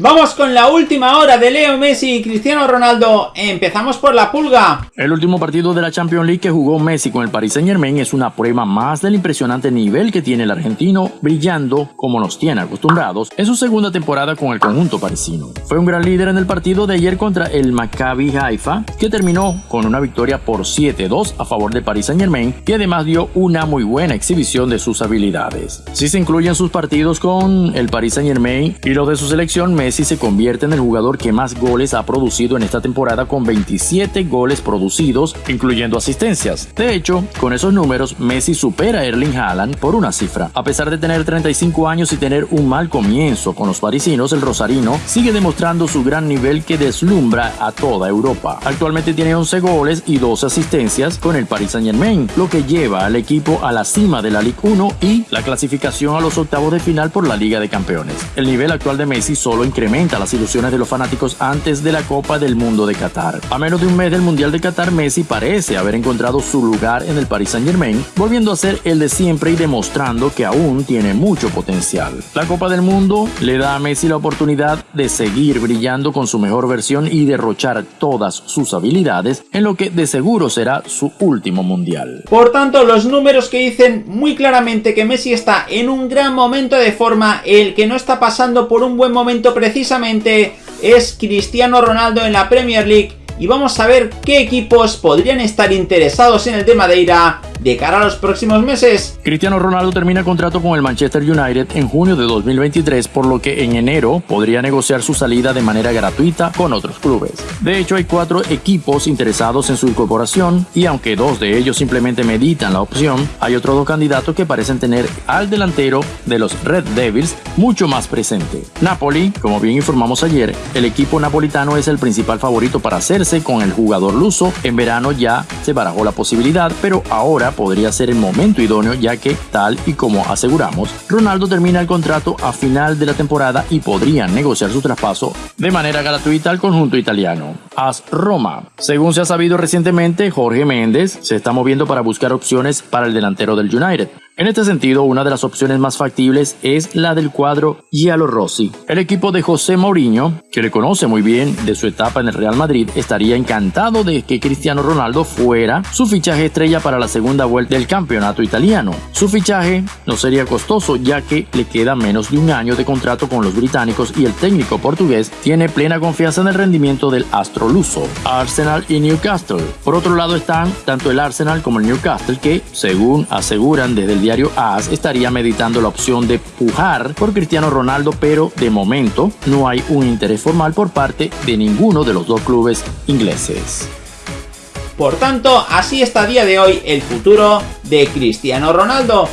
Vamos con la última hora de Leo Messi y Cristiano Ronaldo. Empezamos por la pulga. El último partido de la Champions League que jugó Messi con el Paris Saint Germain es una prueba más del impresionante nivel que tiene el argentino, brillando como nos tiene acostumbrados en su segunda temporada con el conjunto parisino. Fue un gran líder en el partido de ayer contra el Maccabi Haifa, que terminó con una victoria por 7-2 a favor del Paris Saint Germain, y además dio una muy buena exhibición de sus habilidades. Si se incluyen sus partidos con el Paris Saint Germain y los de su selección, Messi Messi se convierte en el jugador que más goles ha producido en esta temporada con 27 goles producidos, incluyendo asistencias. De hecho, con esos números, Messi supera a Erling Haaland por una cifra. A pesar de tener 35 años y tener un mal comienzo con los parisinos, el rosarino sigue demostrando su gran nivel que deslumbra a toda Europa. Actualmente tiene 11 goles y 12 asistencias con el Paris Saint Germain, lo que lleva al equipo a la cima de la Ligue 1 y la clasificación a los octavos de final por la Liga de Campeones. El nivel actual de Messi solo incrementa las ilusiones de los fanáticos antes de la Copa del Mundo de Qatar. A menos de un mes del Mundial de Qatar, Messi parece haber encontrado su lugar en el Paris Saint Germain, volviendo a ser el de siempre y demostrando que aún tiene mucho potencial. La Copa del Mundo le da a Messi la oportunidad de seguir brillando con su mejor versión y derrochar todas sus habilidades en lo que de seguro será su último Mundial. Por tanto, los números que dicen muy claramente que Messi está en un gran momento de forma, el que no está pasando por un buen momento precisamente es Cristiano Ronaldo en la Premier League y vamos a ver qué equipos podrían estar interesados en el de Madeira de cara a los próximos meses. Cristiano Ronaldo termina contrato con el Manchester United en junio de 2023, por lo que en enero podría negociar su salida de manera gratuita con otros clubes. De hecho, hay cuatro equipos interesados en su incorporación y aunque dos de ellos simplemente meditan la opción, hay otros dos candidatos que parecen tener al delantero de los Red Devils mucho más presente. Napoli, como bien informamos ayer, el equipo napolitano es el principal favorito para hacerse con el jugador luso. En verano ya se barajó la posibilidad, pero ahora podría ser el momento idóneo ya que, tal y como aseguramos, Ronaldo termina el contrato a final de la temporada y podrían negociar su traspaso de manera gratuita al conjunto italiano. AS Roma. Según se ha sabido recientemente, Jorge Méndez se está moviendo para buscar opciones para el delantero del United. En este sentido, una de las opciones más factibles es la del cuadro Giallo Rossi. El equipo de José Mourinho, que le conoce muy bien de su etapa en el Real Madrid, estaría encantado de que Cristiano Ronaldo fuera su fichaje estrella para la segunda vuelta del campeonato italiano. Su fichaje no sería costoso ya que le queda menos de un año de contrato con los británicos y el técnico portugués tiene plena confianza en el rendimiento del astro luso. Arsenal y Newcastle. Por otro lado están tanto el Arsenal como el Newcastle que, según aseguran desde el diario AS estaría meditando la opción de pujar por Cristiano Ronaldo, pero de momento no hay un interés formal por parte de ninguno de los dos clubes ingleses. Por tanto, así está a día de hoy el futuro de Cristiano Ronaldo.